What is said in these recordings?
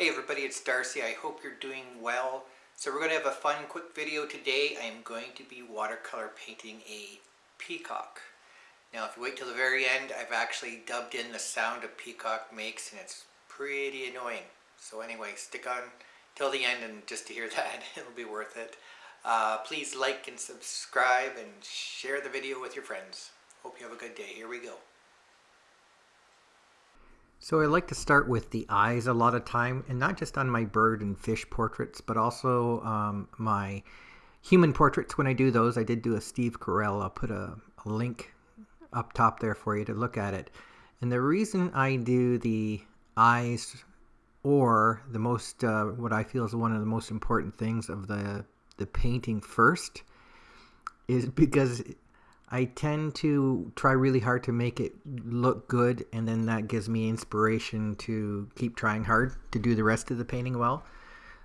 Hey everybody, it's Darcy. I hope you're doing well. So we're going to have a fun quick video today. I am going to be watercolor painting a peacock. Now if you wait till the very end, I've actually dubbed in the sound a peacock makes and it's pretty annoying. So anyway, stick on till the end and just to hear that, it'll be worth it. Uh, please like and subscribe and share the video with your friends. Hope you have a good day. Here we go. So I like to start with the eyes a lot of time, and not just on my bird and fish portraits, but also um, my human portraits. When I do those, I did do a Steve Carell. I'll put a, a link up top there for you to look at it. And the reason I do the eyes or the most, uh, what I feel is one of the most important things of the, the painting first is because I tend to try really hard to make it look good, and then that gives me inspiration to keep trying hard to do the rest of the painting well.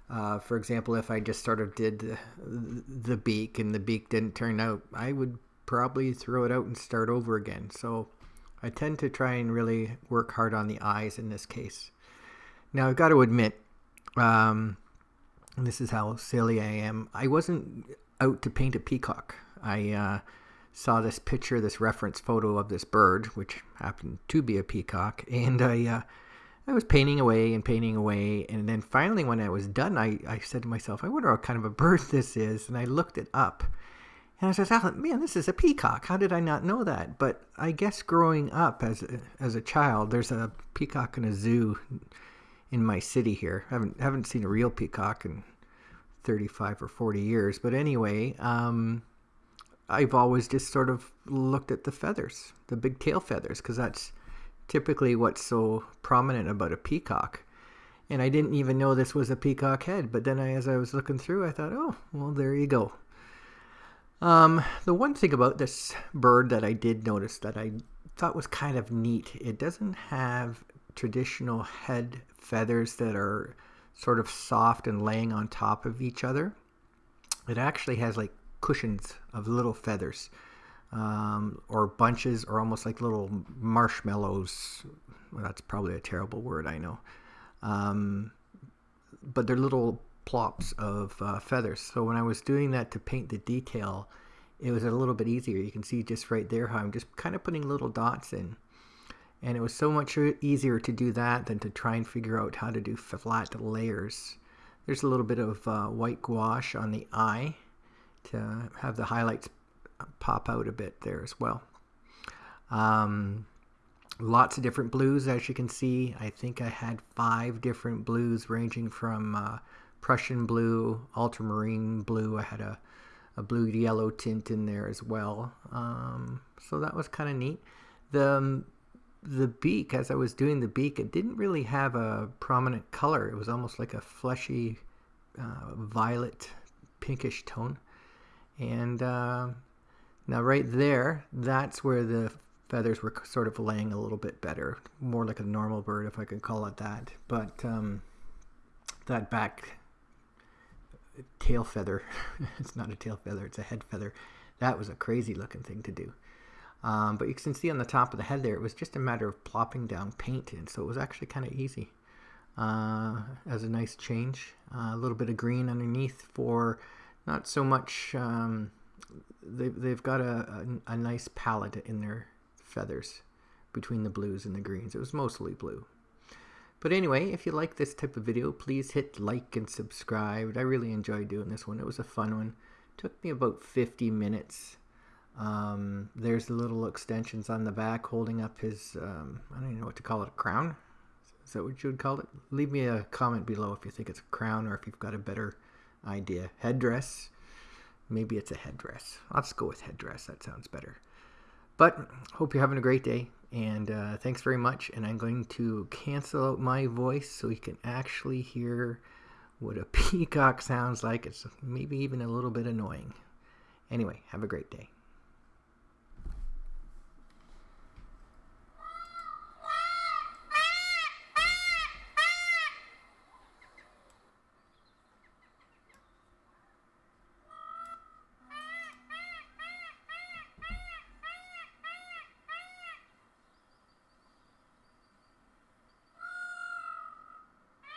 Uh, for example, if I just sort of did the, beak and the beak didn't turn out, I would probably throw it out and start over again. So I tend to try and really work hard on the eyes in this case. Now I've got to admit, um, this is how silly I am. I wasn't out to paint a peacock. I uh, saw this picture, this reference photo of this bird, which happened to be a peacock, and I, uh, I was painting away and painting away, and then finally, when I was done, I, I said to myself, I wonder what kind of a bird this is, and I looked it up, and I said, oh, man, this is a peacock. How did I not know that? But I guess growing up as a, as a child, there's a peacock in a zoo in my city here. I haven't haven't seen a real peacock in 35 or 40 years, but anyway. Um, I've always just sort of looked at the feathers, the big tail feathers, because that's typically what's so prominent about a peacock. And I didn't even know this was a peacock head, but then I, as I was looking through, I thought, oh, well, there you go. Um, the one thing about this bird that I did notice that I thought was kind of neat, it doesn't have traditional head feathers that are sort of soft and laying on top of each other. It actually has like cushions of little feathers um, or bunches or almost like little marshmallows. Well, that's probably a terrible word, I know. Um, but they're little plops of uh, feathers. So when I was doing that to paint the detail, it was a little bit easier. You can see just right there how I'm just kind of putting little dots in. And it was so much easier to do that than to try and figure out how to do flat layers. There's a little bit of uh, white gouache on the eye to have the highlights pop out a bit there as well. Um, lots of different blues as you can see. I think I had five different blues ranging from uh, Prussian blue, ultramarine blue. I had a, a blue yellow tint in there as well. Um, so that was kind of neat. The, um, the beak, as I was doing the beak, it didn't really have a prominent color. It was almost like a fleshy uh, violet pinkish tone. And uh, now right there, that's where the feathers were sort of laying a little bit better. More like a normal bird, if I could call it that. But um, that back tail feather, it's not a tail feather, it's a head feather. That was a crazy looking thing to do. Um, but you can see on the top of the head there, it was just a matter of plopping down paint in. So it was actually kind of easy uh, as a nice change. Uh, a little bit of green underneath for not so much. Um, they, they've got a, a, a nice palette in their feathers between the blues and the greens. It was mostly blue. But anyway, if you like this type of video, please hit like and subscribe. I really enjoyed doing this one. It was a fun one. It took me about 50 minutes. Um, there's the little extensions on the back holding up his, um, I don't even know what to call it, a crown? Is that what you would call it? Leave me a comment below if you think it's a crown or if you've got a better idea. Headdress. Maybe it's a headdress. Let's go with headdress. That sounds better. But hope you're having a great day. And uh, thanks very much. And I'm going to cancel out my voice so you can actually hear what a peacock sounds like. It's maybe even a little bit annoying. Anyway, have a great day.